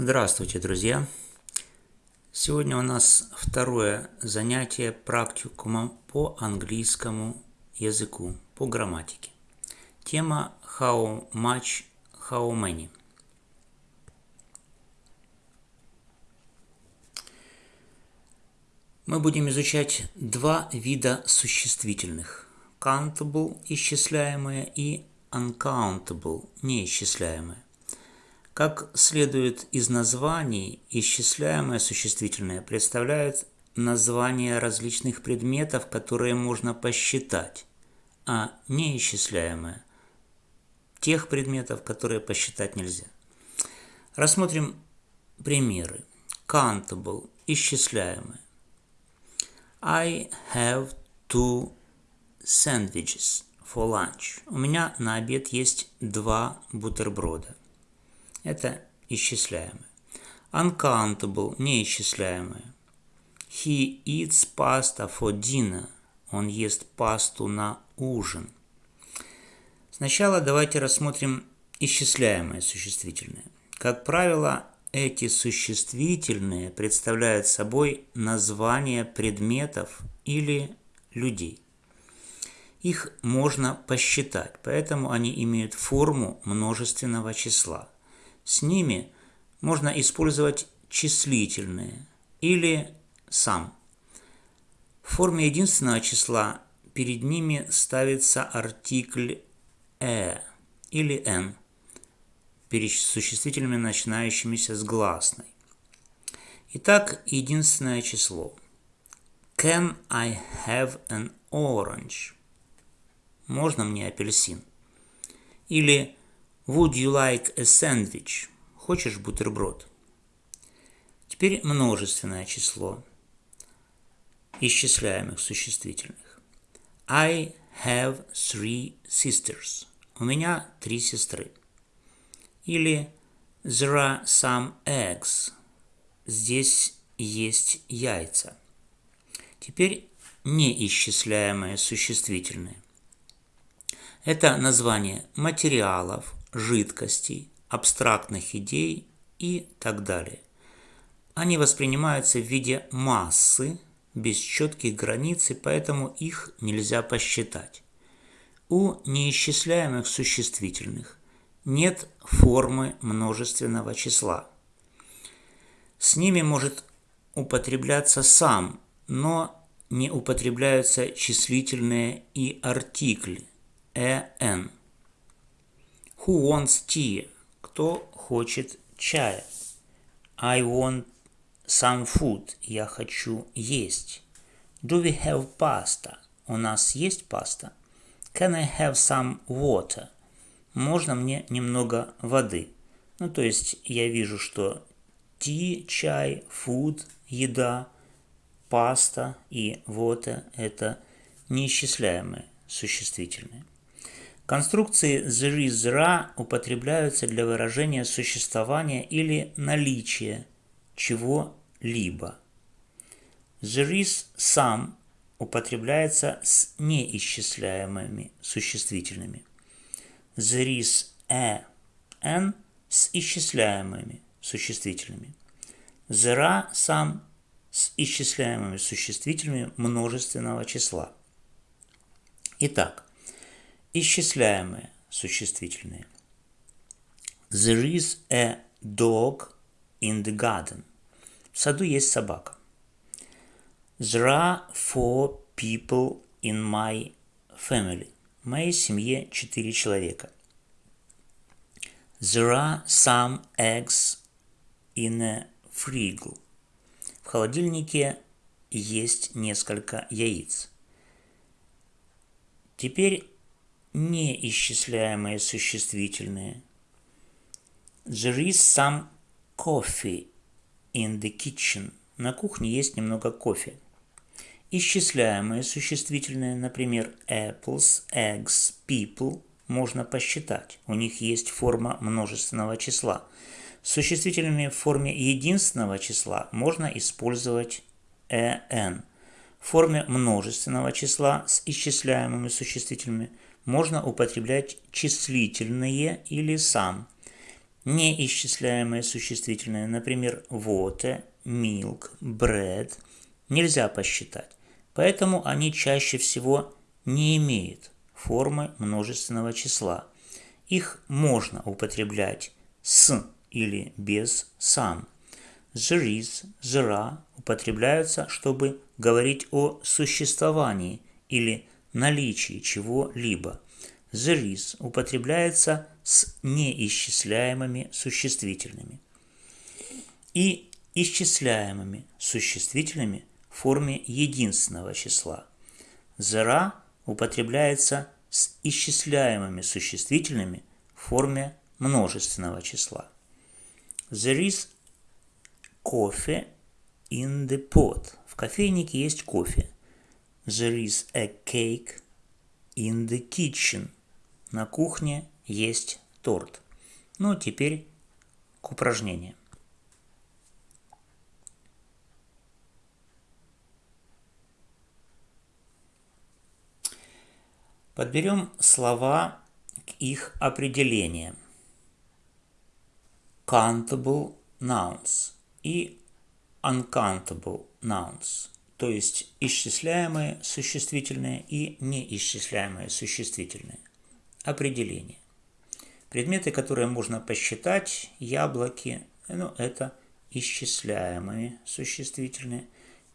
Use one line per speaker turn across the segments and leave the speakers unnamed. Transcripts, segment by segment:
Здравствуйте, друзья! Сегодня у нас второе занятие практикума по английскому языку, по грамматике. Тема How much, how many. Мы будем изучать два вида существительных. Countable – исчисляемые и uncountable – неисчисляемые. Как следует из названий, исчисляемое существительное представляет названия различных предметов, которые можно посчитать, а неисчисляемое – тех предметов, которые посчитать нельзя. Рассмотрим примеры. Countable – исчисляемое. I have two sandwiches for lunch. У меня на обед есть два бутерброда. Это исчисляемое. Uncountable – неисчисляемое. He eats pasta for dinner. Он ест пасту на ужин. Сначала давайте рассмотрим исчисляемое существительное. Как правило, эти существительные представляют собой названия предметов или людей. Их можно посчитать, поэтому они имеют форму множественного числа – с ними можно использовать числительные или сам. В форме единственного числа перед ними ставится артикль «э» или «н», перед существительными, начинающимися с гласной. Итак, единственное число. Can I have an orange? Можно мне апельсин? Или Would you like a sandwich? Хочешь бутерброд? Теперь множественное число исчисляемых существительных. I have three sisters. У меня три сестры. Или there are some eggs. Здесь есть яйца. Теперь неисчисляемое существительное. Это название материалов, жидкостей, абстрактных идей и так далее. Они воспринимаются в виде массы, без четких границ, и поэтому их нельзя посчитать. У неисчисляемых существительных нет формы множественного числа. С ними может употребляться сам, но не употребляются числительные и артикли «э», Who wants tea? Кто хочет чая? I want some food. Я хочу есть. Do we have pasta? У нас есть паста. Can I have some water? Можно мне немного воды? Ну, то есть я вижу, что tea, чай, food, еда, паста и water – это неисчисляемые существительные. Конструкции ra употребляются для выражения существования или наличия чего-либо. Is some употребляется с неисчисляемыми существительными. Is a n с исчисляемыми существительными. Are some с исчисляемыми существительными множественного числа. Итак, исчисляемые существительные. There is a dog in the garden. В саду есть собака. There are four people in my family. В моей семье четыре человека. There are some eggs in a fridge. В холодильнике есть несколько яиц. Теперь неисчисляемые существительные. There is some coffee in the kitchen. На кухне есть немного кофе. Исчисляемые существительные, например, apples, eggs, people, можно посчитать. У них есть форма множественного числа. С существительными в форме единственного числа можно использовать en. В форме множественного числа с исчисляемыми существительными – можно употреблять числительные или сам. неисчисляемые существительные, например, water, milk, bread, нельзя посчитать. Поэтому они чаще всего не имеют формы множественного числа. Их можно употреблять с или без сам. There are употребляются, чтобы говорить о существовании или наличии чего-либо. There is употребляется с неисчисляемыми существительными и исчисляемыми существительными в форме единственного числа. Are употребляется с исчисляемыми существительными в форме множественного числа. There is coffee in the pot. В кофейнике есть кофе. There is a cake in the kitchen. На кухне есть торт. Ну, теперь к упражнениям. Подберем слова к их определениям. Countable nouns и uncountable nouns, то есть исчисляемые существительные и неисчисляемые существительные. Определение. Предметы, которые можно посчитать, яблоки, ну, это исчисляемые существительные.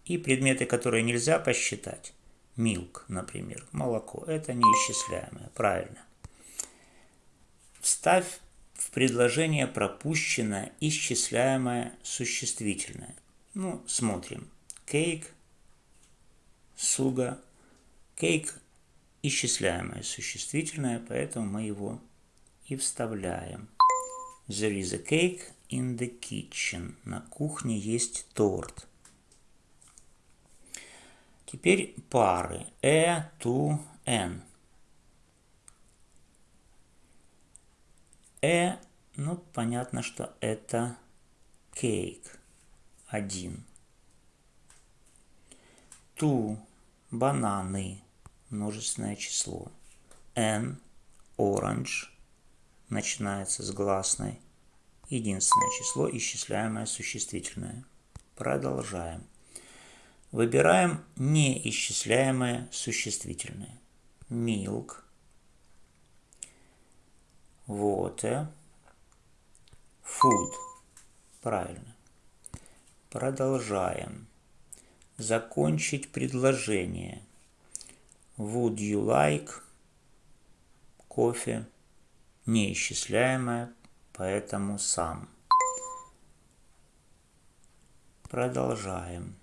И предметы, которые нельзя посчитать, Milk, например, молоко. Это неисчисляемое, правильно. Вставь в предложение пропущенное исчисляемое существительное. Ну, смотрим. Cake, суга. Cake исчисляемое существительное, поэтому мы его и вставляем. There is a cake in the kitchen. На кухне есть торт. Теперь пары. Э, ту, н. Э, ну, понятно, что это кейк. Один. Ту, бананы. Множественное число. Н, оранж. Начинается с гласной. Единственное число, исчисляемое существительное. Продолжаем. Выбираем неисчисляемое существительное. Milk, water, food. Правильно. Продолжаем. Закончить предложение. Would you like кофе? Неисчисляемое, поэтому сам. Продолжаем.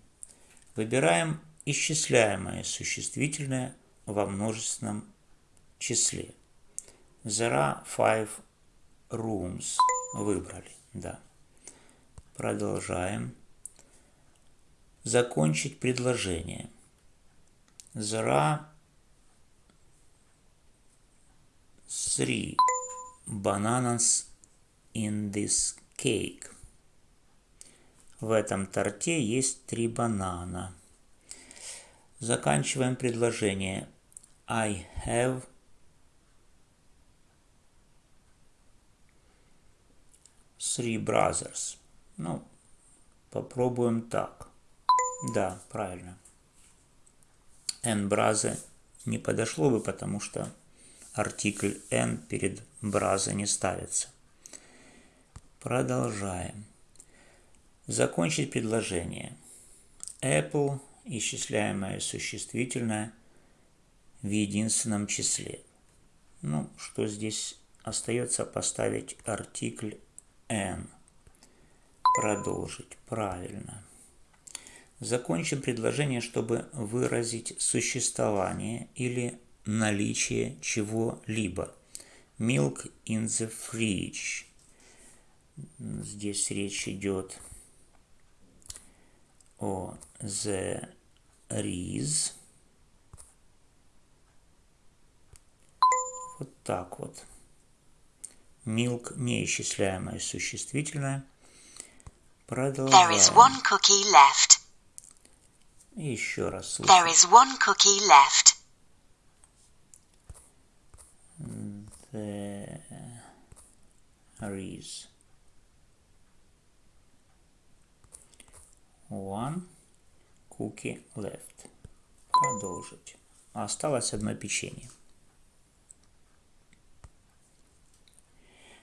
Выбираем исчисляемое существительное во множественном числе. There are five rooms. Выбрали, да. Продолжаем. Закончить предложение. Are three bananas in this cake. В этом торте есть три банана. Заканчиваем предложение. I have three brothers. Ну, попробуем так. Да, правильно. And brother не подошло бы, потому что артикль n перед brother не ставится. Продолжаем. Закончить предложение. Apple – исчисляемое существительное в единственном числе. Ну, что здесь остается поставить артикль n. Продолжить. Правильно. Закончим предложение, чтобы выразить существование или наличие чего-либо. Milk in the fridge. Здесь речь идет о the is. Вот так вот. Milk неисчисляемое существительное. Продолжаем. There is one cookie left. Еще раз слушаем. There is one cookie left. is one cookie left. Продолжить. Осталось одно печенье.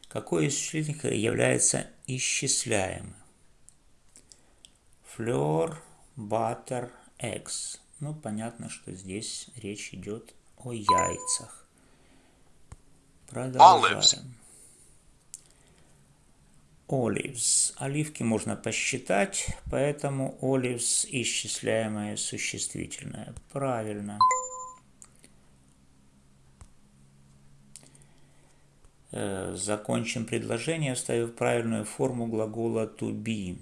Какой из существительных является исчисляемым? Fleur, butter, eggs. Ну, понятно, что здесь речь идет о яйцах. Продолжаем. Olives. Оливки можно посчитать, поэтому olives исчисляемое существительное. Правильно. Э, закончим предложение, вставив правильную форму глагола to be.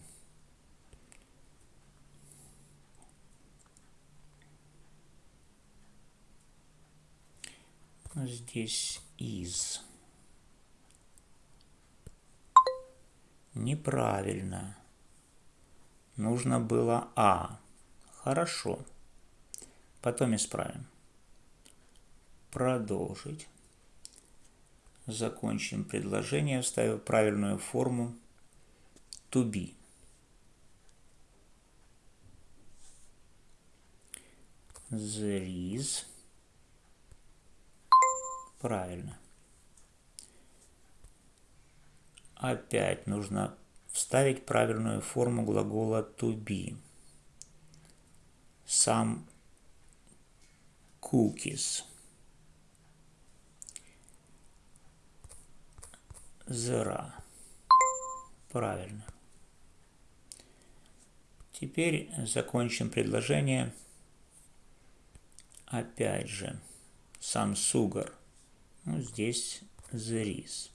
Здесь is. Неправильно. Нужно было А. Хорошо. Потом исправим. Продолжить. Закончим предложение, вставив правильную форму to be. There is. Правильно. Опять нужно вставить правильную форму глагола to be. Some cookies. Зера. Правильно. Теперь закончим предложение. Опять же, сам сугар. Ну, здесь the is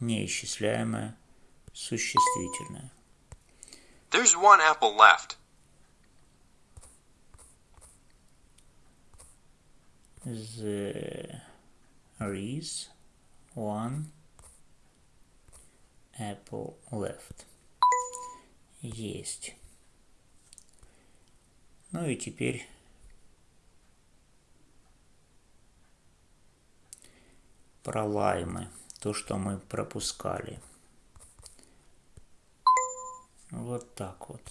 неисчисляемое существительное.
There's one apple left.
There is one apple left. Есть. Ну и теперь про лаймы то, что мы пропускали. Вот так вот.